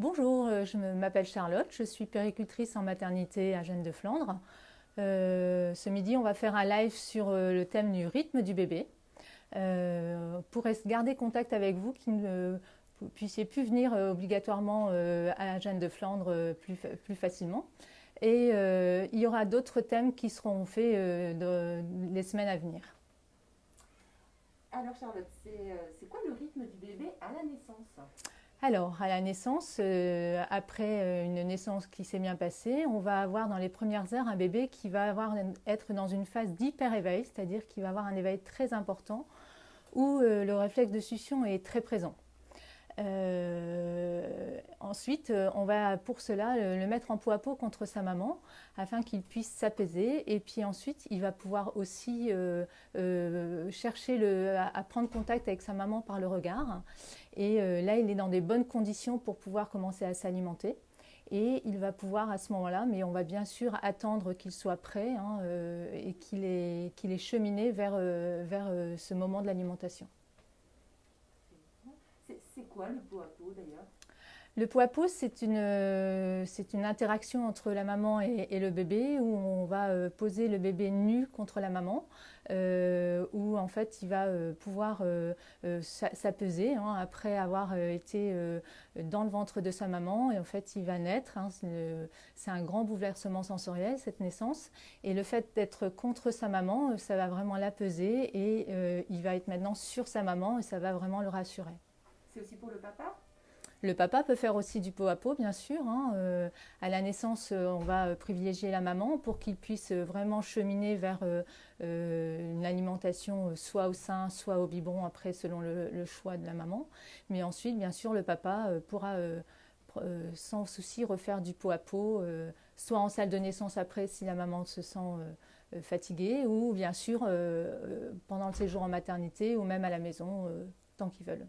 Bonjour, euh, je m'appelle Charlotte, je suis péricultrice en maternité à Gênes de Flandre. Euh, ce midi, on va faire un live sur euh, le thème du rythme du bébé. pour garder contact avec vous, qui ne puissiez plus venir obligatoirement à Gênes de Flandre plus facilement. Et il y aura d'autres thèmes qui seront faits les semaines à venir. Alors Charlotte, c'est quoi le rythme du bébé à la naissance? Alors, à la naissance, euh, après euh, une naissance qui s'est bien passée, on va avoir dans les premières heures un bébé qui va avoir, être dans une phase d'hyper-éveil, c'est-à-dire qu'il va avoir un éveil très important où euh, le réflexe de succion est très présent. Euh, ensuite, euh, on va pour cela le, mettre en peau à peau contre sa maman afin qu'il puisse s'apaiser. Et puis ensuite, il va pouvoir aussi euh, chercher à, prendre contact avec sa maman par le regard. Et là, il est dans des bonnes conditions pour pouvoir commencer à s'alimenter. Et il va pouvoir à ce moment-là, mais on va bien sûr attendre qu'il soit prêt hein, et qu'il est, qu'il est cheminé vers, vers ce moment de l'alimentation le pot à pot, c'est une, euh, une interaction entre la maman et, le bébé où on va euh, poser le bébé nu contre la maman, euh, où en fait il va pouvoir s'apeser hein, après avoir été dans le ventre de sa maman et en fait il va naître. Hein, c'est un grand bouleversement sensoriel cette naissance et le fait d'être contre sa maman, ça va vraiment l'apeser et il va être maintenant sur sa maman et ça va vraiment le rassurer. C'est aussi pour le papa? Le papa peut faire aussi du pot à pot, bien sûr. Hein. Euh, à la naissance, euh, on va euh, privilégier la maman pour qu'il puisse vraiment cheminer vers une alimentation soit au sein, soit au biberon, après selon le, choix de la maman. Mais ensuite, bien sûr, le papa pourra sans souci refaire du pot à pot, soit en salle de naissance après si la maman se sent fatiguée, ou bien sûr pendant le séjour en maternité, ou même à la maison, tant qu'ils veulent.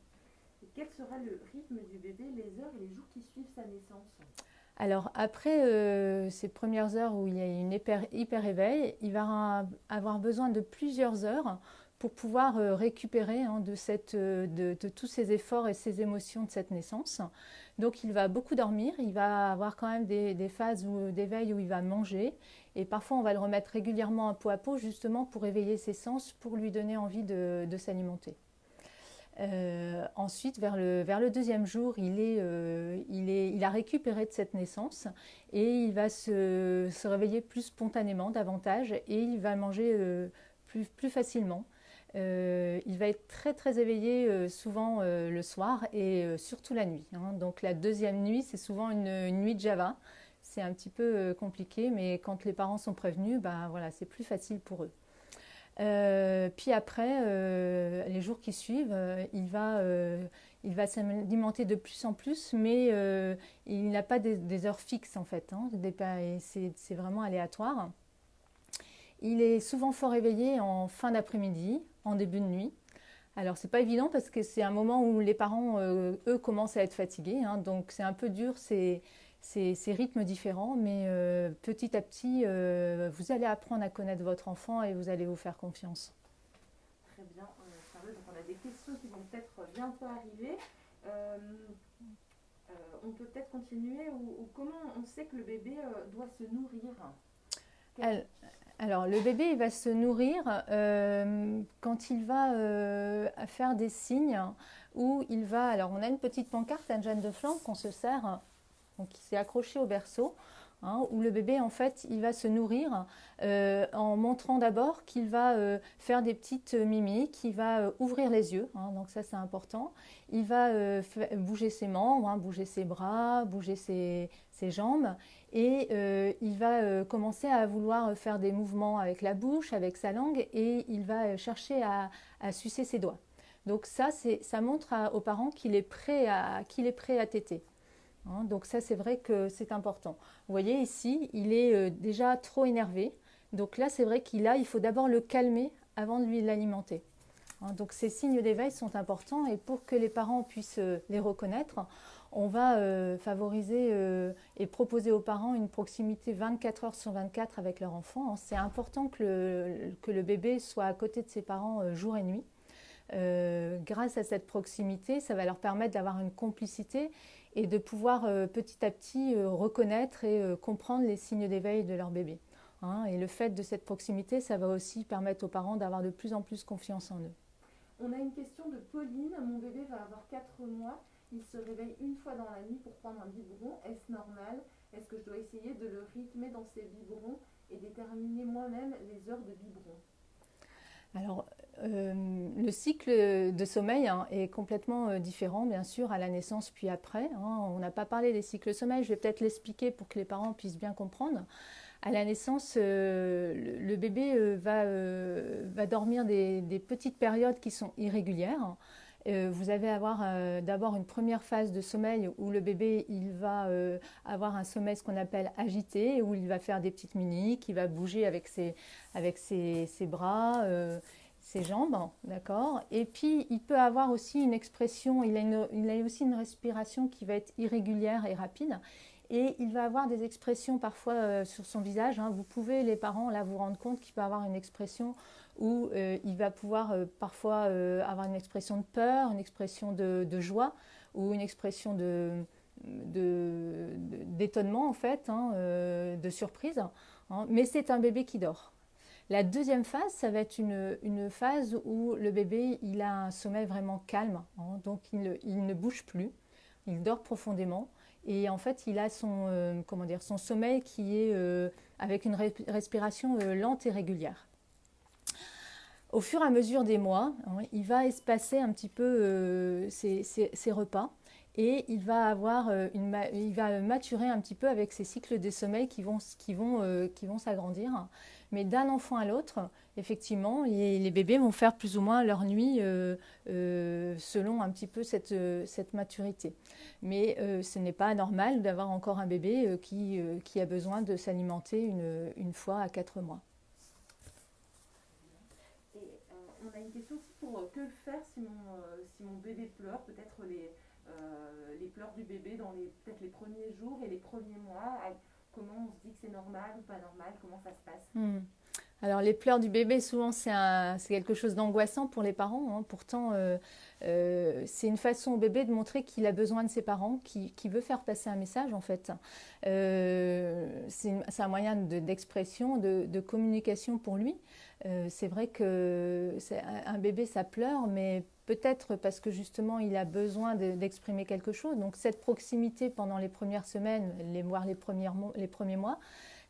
Quel sera le rythme du bébé les heures et les jours qui suivent sa naissance? Alors après euh, ces premières heures où il y a une hyper, hyper éveil, il va avoir besoin de plusieurs heures pour pouvoir euh, récupérer hein, de, euh, de, tous ces efforts et ces émotions de cette naissance. Donc il va beaucoup dormir, il va avoir quand même des, phases d'éveil où il va manger et parfois on va le remettre régulièrement à peau à peau justement pour éveiller ses sens, pour lui donner envie de s'alimenter. Euh, ensuite, vers le, deuxième jour, euh, il, a récupéré de cette naissance et il va se, réveiller plus spontanément, davantage, et il va manger euh, plus, facilement. il va être très très éveillé souvent le soir et surtout la nuit. Hein. Donc la deuxième nuit, c'est souvent une, une, nuit de Java. C'est un petit peu compliqué, mais quand les parents sont prévenus, ben, voilà, c'est plus facile pour eux. Euh, puis après, euh, les jours qui suivent, euh, il va, il va s'alimenter de plus en plus, mais il n'a pas des, heures fixes en fait. Hein, c'est vraiment aléatoire. Il est souvent fort éveillé en fin d'après-midi, en début de nuit. Alors c'est pas évident parce que c'est un moment où les parents, eux, commencent à être fatigués. Hein, donc c'est un peu dur, c'est ces, rythmes différents, mais euh, petit à petit, euh, vous allez apprendre à connaître votre enfant et vous allez vous faire confiance. Très bien, euh, donc on a des questions qui vont peut-être bientôt arriver. on peut peut-être continuer ou, comment on sait que le bébé doit se nourrir? Alors, le bébé, il va se nourrir quand il va faire des signes où il va. Alors, on a une petite pancarte, un Jeanne de flanc qu'on se sert donc il s'est accroché au berceau, hein, où le bébé en fait il va se nourrir euh, en montrant d'abord qu'il va euh, faire des petites mimiques, qu'il va euh, ouvrir les yeux, hein, donc ça c'est important. Il va bouger ses membres, hein, bouger ses bras, bouger ses, jambes, et il va commencer à vouloir faire des mouvements avec la bouche, avec sa langue, et il va chercher à, sucer ses doigts. Donc ça, ça montre aux parents qu'il est prêt à qu'il est prêt à téter. Hein, donc ça, c'est vrai que c'est important. Vous voyez ici, il est euh, déjà trop énervé. Donc là, c'est vrai qu'il a, il faut d'abord le calmer avant de lui l'alimenter. Hein, donc ces signes d'éveil sont importants et pour que les parents puissent euh, les reconnaître, on va euh, favoriser et proposer aux parents une proximité 24 heures sur 24 avec leur enfant. Hein, c'est important que le, que le, bébé soit à côté de ses parents jour et nuit. grâce à cette proximité, ça va leur permettre d'avoir une complicité et de pouvoir petit à petit reconnaître et comprendre les signes d'éveil de leur bébé. Hein. et le fait de cette proximité, ça va aussi permettre aux parents d'avoir de plus en plus confiance en eux. On a une question de Pauline. Mon bébé va avoir 4 mois. Il se réveille une fois dans la nuit pour prendre un biberon. Est-ce normal? Est-ce que je dois essayer de le rythmer dans ses biberons et déterminer moi-même les heures de biberon? Alors, euh, le cycle de sommeil hein, est complètement euh, différent, bien sûr, à la naissance puis après. Hein. On n'a pas parlé des cycles de sommeil, je vais peut-être l'expliquer pour que les parents puissent bien comprendre. À la naissance, euh, le, bébé va, dormir des, petites périodes qui sont irrégulières. Euh, vous allez avoir euh, d'abord une première phase de sommeil où le bébé il va euh, avoir un sommeil ce qu'on appelle agité, où il va faire des petites mimiques, il va bouger avec ses, avec ses bras, ses jambes, d'accord Et puis il peut avoir aussi une expression, il a, il a aussi une respiration qui va être irrégulière et rapide. Et il va avoir des expressions parfois sur son visage. Hein. Vous pouvez, les parents, là, vous rendre compte qu'il peut avoir une expression où euh, il va pouvoir euh, parfois euh, avoir une expression de peur, une expression de, joie ou une expression d'étonnement en fait, hein, de surprise. Hein. mais c'est un bébé qui dort. La deuxième phase, ça va être une, phase où le bébé il a un sommeil vraiment calme, hein. donc il, il, ne bouge plus, il dort profondément et en fait il a son, comment dire, son sommeil qui est avec une respiration lente et régulière au fur et à mesure des mois, hein, il va espacer un petit peu euh, ses, repas et il va avoir euh, il va maturer un petit peu avec ses cycles de sommeil qui vont, qui vont, euh, vont s'agrandir. Mais d'un enfant à l'autre, effectivement, les, bébés vont faire plus ou moins leur nuit selon un petit peu cette, cette maturité. Mais ce n'est pas normal d'avoir encore un bébé qui, qui a besoin de s'alimenter une, une fois à quatre mois. on a une question aussi pour euh, que faire si mon, euh, si mon bébé pleure, peut-être les, euh, pleurs du bébé dans les, premiers jours et les premiers mois. Comment on se dit que c'est normal ou pas normal? Comment ça se passe? Hmm. Alors les pleurs du bébé, souvent c'est quelque chose d'angoissant pour les parents. Hein. Pourtant, c'est une façon au bébé de montrer qu'il a besoin de ses parents, qu'il veut faire passer un message en fait. c'est un moyen d'expression, de, communication pour lui. Euh, c'est vrai que un bébé, ça pleure, mais peut-être parce que justement, il a besoin d'exprimer quelque chose. Donc cette proximité pendant les premières semaines, voire les, les premiers mois,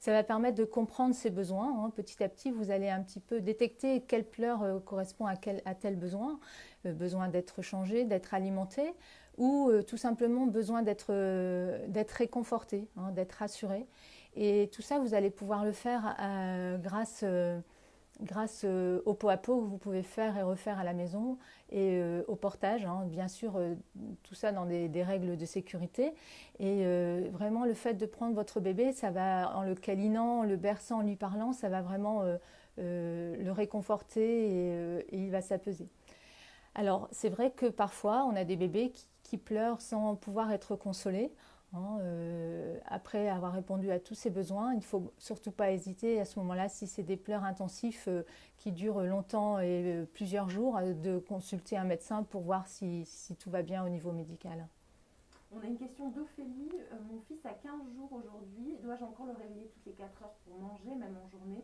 ça va permettre de comprendre ses besoins. Hein. Petit à petit, vous allez un petit peu détecter quelle pleur euh, correspond à, quel, à tel besoin. Euh, besoin d'être changé, d'être alimenté, ou tout simplement besoin d'être réconforté, hein, d'être rassuré. Et tout ça, vous allez pouvoir le faire grâce grâce euh, au pot à pot que vous pouvez faire et refaire à la maison et euh, au portage, hein, bien sûr, euh, tout ça dans des, règles de sécurité. Et vraiment, le fait de prendre votre bébé, ça va, en le câlinant, en le berçant, en lui parlant, ça va vraiment le réconforter et, il va s'apaiser. Alors, c'est vrai que parfois, on a des bébés qui pleurent sans pouvoir être consolés. Hein, euh, après avoir répondu à tous ses besoins, il ne faut surtout pas hésiter à ce moment-là, si c'est des pleurs intensifs euh, qui durent longtemps et euh, plusieurs jours, de consulter un médecin pour voir si, tout va bien au niveau médical. On a une question d'Ophélie. mon fils a 15 jours aujourd'hui. Dois-je encore le réveiller toutes les 4 heures pour manger, même en journée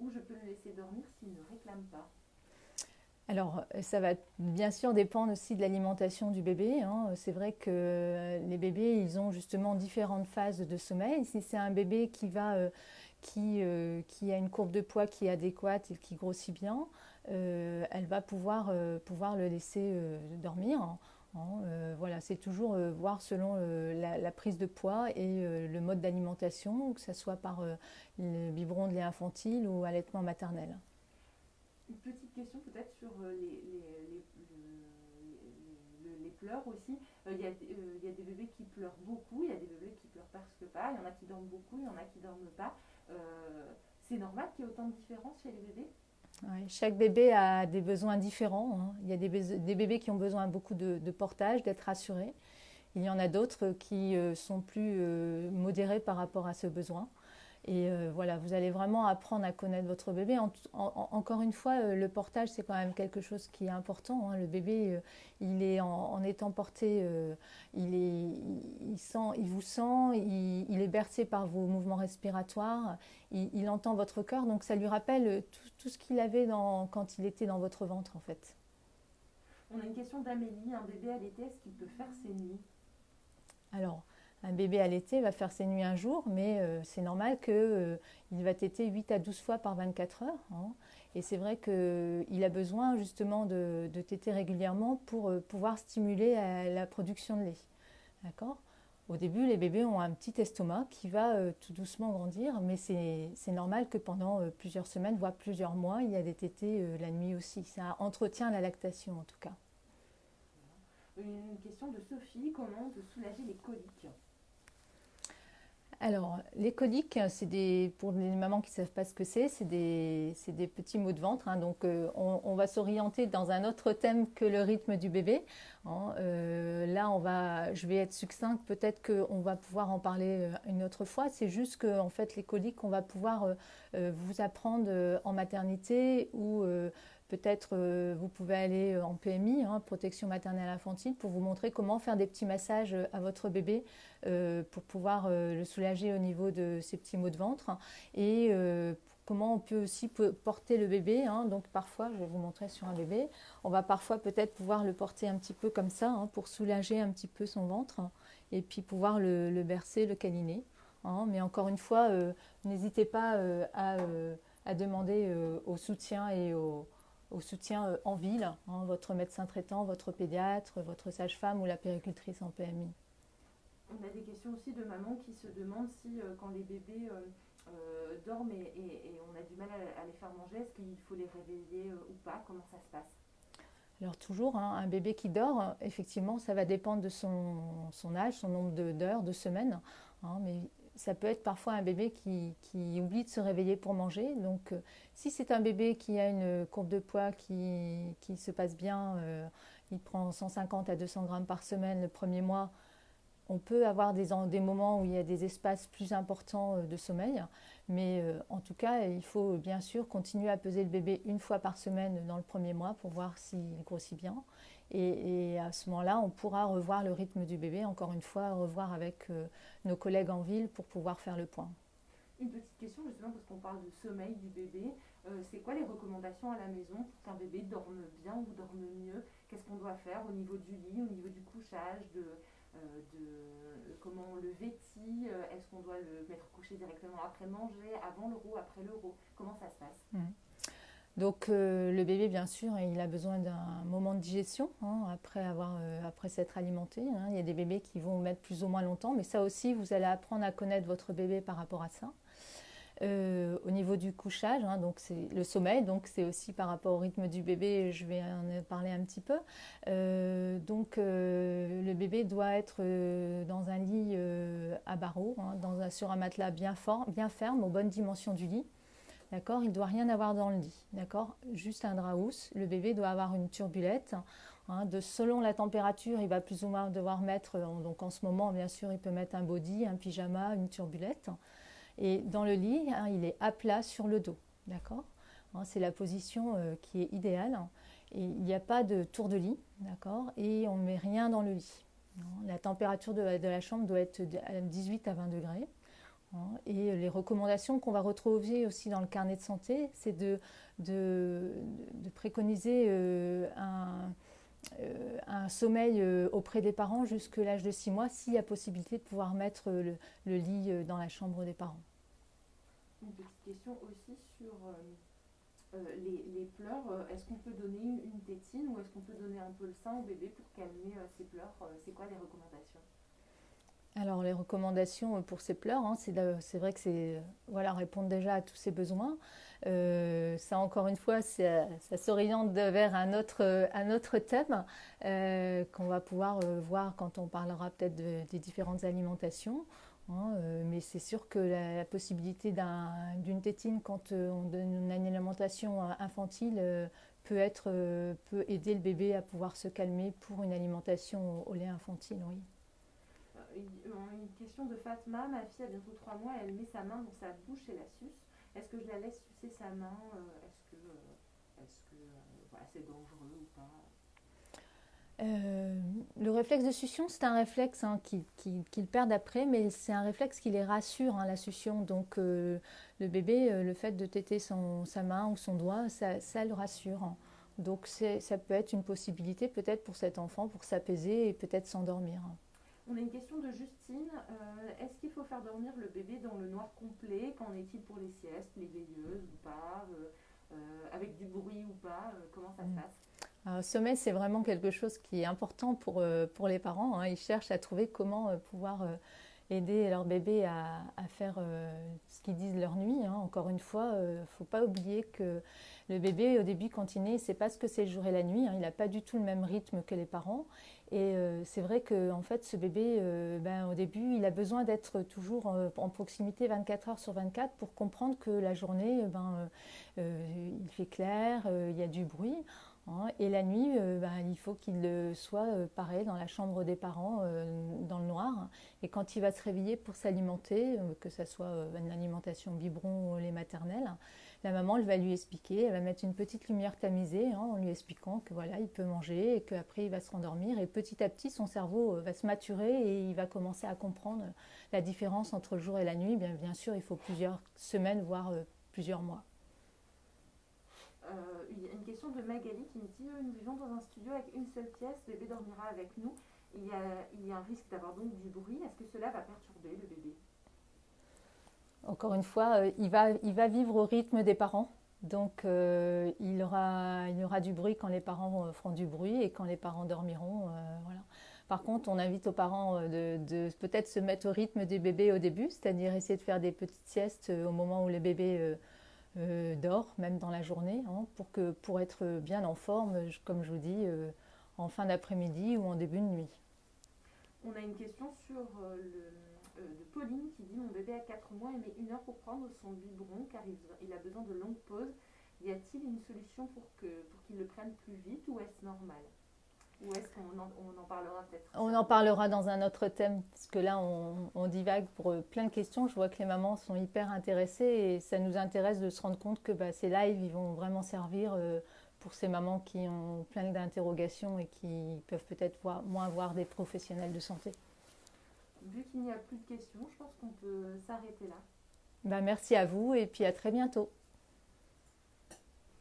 Ou je peux le laisser dormir s'il ne réclame pas? Alors, ça va bien sûr dépendre aussi de l'alimentation du bébé. Hein. C'est vrai que les bébés, ils ont justement différentes phases de sommeil. Si c'est un bébé qui, va, euh, euh, qui, a une courbe de poids qui est adéquate et qui grossit bien, euh, elle va pouvoir, pouvoir le laisser dormir. Hein. voilà, c'est toujours voir selon la, la, prise de poids et le mode d'alimentation, que ce soit par le biberon de lait infantile ou allaitement maternel. Une petite question peut-être sur euh, les, les, pleurs aussi. Euh, il y, euh, y, a des bébés qui pleurent beaucoup, il y a des bébés qui pleurent presque pas, il y en a qui dorment beaucoup, il y en a qui dorment pas. c'est normal qu'il y ait autant de différences chez les bébés? Chaque bébé a des besoins différents. Hein. Il y a des, bébés qui ont besoin beaucoup de, portage, d'être rassurés. Il y en a d'autres qui sont plus modérés par rapport à ce besoin. Et euh, voilà, vous allez vraiment apprendre à connaître votre bébé. encore une fois, euh, le portage, c'est quand même quelque chose qui est important. Hein. Le bébé, euh, il est en, étant porté, il, est, il, sent, il vous sent, il, est bercé par vos mouvements respiratoires, il, entend votre cœur, donc ça lui rappelle tout, ce qu'il avait dans, quand il était dans votre ventre, en fait. On a une question d'Amélie. Un bébé à l'été, est-ce qu'il peut faire ses nuits? Alors, un bébé à l'été va faire ses nuits un jour, mais euh, c'est normal qu'il euh, va téter 8 à 12 fois par 24 heures. Hein. Et c'est vrai qu'il a besoin justement de, téter régulièrement pour euh, pouvoir stimuler la production de lait. Au début, les bébés ont un petit estomac qui va tout doucement grandir, mais c'est normal que pendant plusieurs semaines, voire plusieurs mois, il y a des tétés la nuit aussi. Ça entretient la lactation en tout cas. Une question de Sophie, comment soulager les coliques? Alors, les coliques, c'est des, pour les mamans qui ne savent pas ce que c'est, c'est des, petits maux de ventre. Hein. donc, euh, on, va s'orienter dans un autre thème que le rythme du bébé. Hein. Euh, là, on va, je vais être succincte, peut-être qu'on va pouvoir en parler euh, une autre fois. C'est juste que, en fait, les coliques, on va pouvoir vous apprendre en maternité ou Peut-être euh, vous pouvez aller euh, en PMI, hein, protection maternelle infantile, pour vous montrer comment faire des petits massages euh, à votre bébé pour pouvoir le soulager au niveau de ses petits maux de ventre et comment on peut aussi porter le bébé. Hein. donc parfois, je vais vous montrer sur un bébé, on va parfois peut-être pouvoir le porter un petit peu comme ça hein, pour soulager un petit peu son ventre et puis pouvoir le, bercer, le câliner. mais encore une fois, n'hésitez pas à, à, demander au soutien et au au soutien euh, en ville, hein, votre médecin traitant, votre pédiatre, votre sage-femme ou la péricultrice en PMI. On a des questions aussi de mamans qui se demandent si euh, quand les bébés euh, dorment et, on a du mal à, les faire manger, est-ce qu'il faut les réveiller ou pas? Comment ça se passe? Alors toujours, hein, un bébé qui dort, effectivement, ça va dépendre de son, âge, son nombre d'heures, de, semaines. Hein, mais ça peut être parfois un bébé qui, oublie de se réveiller pour manger. Donc, euh, si c'est un bébé qui a une courbe de poids qui, se passe bien, euh, il prend 150 à 200 grammes par semaine le premier mois, on peut avoir des, des moments où il y a des espaces plus importants euh, de sommeil. Mais en tout cas, il faut bien sûr continuer à peser le bébé une fois par semaine dans le premier mois pour voir s'il grossit bien. Et, à ce moment-là, on pourra revoir le rythme du bébé, encore une fois, revoir avec euh, nos collègues en ville pour pouvoir faire le point. Une petite question justement parce qu'on parle de sommeil du bébé. Euh, c'est quoi les recommandations à la maison pour qu'un bébé dorme bien ou dorme mieux? Qu'est-ce qu'on doit faire au niveau du lit, au niveau du couchage, de, euh, comment on le vêtit? Est-ce qu'on doit le mettre couché directement après manger, avant l'euro, après l'euro Comment ça se passe? Mmh. Donc euh, le bébé, bien sûr, il a besoin d'un moment de digestion hein, après, avoir, euh, s'être alimenté. Hein. Il y a des bébés qui vont mettre plus ou moins longtemps, mais ça aussi, vous allez apprendre à connaître votre bébé par rapport à ça. Euh, au niveau du couchage, hein, donc c'est le sommeil, donc c'est aussi par rapport au rythme du bébé, je vais en parler un petit peu. donc le bébé doit être dans un lit à barreaux, dans sur un matelas bien fort, bien ferme, aux bonnes dimensions du lit. D'accord Il ne doit rien avoir dans le lit. D'accord Juste un drap housse. Le bébé doit avoir une turbulette. Hein, de, selon la température, il va plus ou moins devoir mettre, donc en ce moment, bien sûr, il peut mettre un body, un pyjama, une turbulette. Et dans le lit, hein, il est à plat sur le dos. D'accord hein, C'est la position euh, qui est idéale. Il n'y a pas de tour de lit. D'accord Et on ne met rien dans le lit. La température de, de la chambre doit être de 18 à 20 degrés. Hein, et les recommandations qu'on va retrouver aussi dans le carnet de santé, c'est de, préconiser euh, un, euh, un, sommeil euh, auprès des parents jusque l'âge de 6 mois, s'il y a possibilité de pouvoir mettre le, lit dans la chambre des parents. Une petite question aussi sur les, pleurs. Est-ce qu'on peut donner une tétine ou est-ce qu'on peut donner un peu le sein au bébé pour calmer ses pleurs? C'est quoi les recommandations? Alors les recommandations pour ces pleurs, hein, c'est vrai que c'est voilà répondre déjà à tous ces besoins. Euh, ça encore une fois, ça, s'oriente vers un autre, un autre thème euh, qu'on va pouvoir euh, voir quand on parlera peut-être des différentes alimentations. Hein, mais c'est sûr que la, possibilité d'une tétine quand on donne une alimentation infantile peut, être, peut aider le bébé à pouvoir se calmer pour une alimentation au lait infantile. Oui une question de Fatma, ma fille a bientôt trois mois, elle met sa main dans sa bouche et la suce. Est-ce que je la laisse sucer sa main Est-ce que c'est dangereux ou pas? Euh, le réflexe de succion, c'est un réflexe hein, qu'ils perdent après, mais c'est un réflexe qui les rassure, hein, la succion. Donc euh, le bébé, euh, le fait de téter son, sa main ou son doigt, ça, le rassure. Hein. Donc ça peut être une possibilité peut-être pour cet enfant pour s'apaiser et peut-être s'endormir. On a une question de Justine. Est-ce qu'il faut faire dormir le bébé dans le noir complet? Qu'en est-il pour les siestes, les veilleuses ou pas Avec du bruit ou pas Comment ça se mm. passe? Le sommeil, c'est vraiment quelque chose qui est important pour, euh, pour les parents. Hein. Ils cherchent à trouver comment euh, pouvoir euh, aider leur bébé à, faire ce qu'ils disent leur nuit. Hein. Encore une fois, il ne faut pas oublier que le bébé, au début, quand il naît, il ne sait pas ce que c'est le jour et la nuit. Hein. Il n'a pas du tout le même rythme que les parents. Et c'est vrai que en fait, ce bébé, ben, au début, il a besoin d'être toujours en proximité 24 heures sur 24 pour comprendre que la journée, ben, il fait clair, il y a du bruit. Hein, et la nuit, euh, bah, il faut qu'il soit euh, pareil dans la chambre des parents, euh, dans le noir. Et quand il va se réveiller pour s'alimenter, que ce soit une alimentation biberon ou les maternelles, la maman va lui expliquer, elle va mettre une petite lumière tamisée hein, en lui expliquant que voilà, il peut manger et qu'après il va se rendormir. Et petit à petit, son cerveau va se maturer et il va commencer à comprendre la différence entre le jour et la nuit. Bien sûr, il faut plusieurs semaines, voire plusieurs mois. Euh, une question de Magali qui me dit euh, Nous vivons dans un studio avec une seule pièce, le bébé dormira avec nous. Il y a, un risque d'avoir donc du bruit. Est-ce que cela va perturber le bébé? Encore une fois, euh, il, va, vivre au rythme des parents. Donc il, y aura du bruit quand les parents feront du bruit et quand les parents dormiront. Par contre, on invite aux parents de, de peut-être se mettre au rythme des bébés au début, c'est-à-dire essayer de faire des petites siestes au moment où les bébés euh, dort, même dans la journée, hein, pour, que, pour être bien en forme, comme je vous dis, euh, en fin d'après-midi ou en début de nuit. On a une question sur euh, le, de Pauline qui dit Mon bébé a 4 mois et met une heure pour prendre son biberon car il, a besoin de longues pauses. Y a-t-il une solution pour qu'il pour le prenne plus vite ou est-ce normal? Ou est-ce qu'on en, on en parlera peut-être On en parlera dans un autre thème, parce que là, on, divague pour euh, plein de questions. Je vois que les mamans sont hyper intéressées et ça nous intéresse de se rendre compte que bah, ces lives, ils vont vraiment servir euh, pour ces mamans qui ont plein d'interrogations et qui peuvent peut-être moins voir des professionnels de santé. Vu qu'il n'y a plus de questions, je pense qu'on peut s'arrêter là. Bah, merci à vous et puis à très bientôt.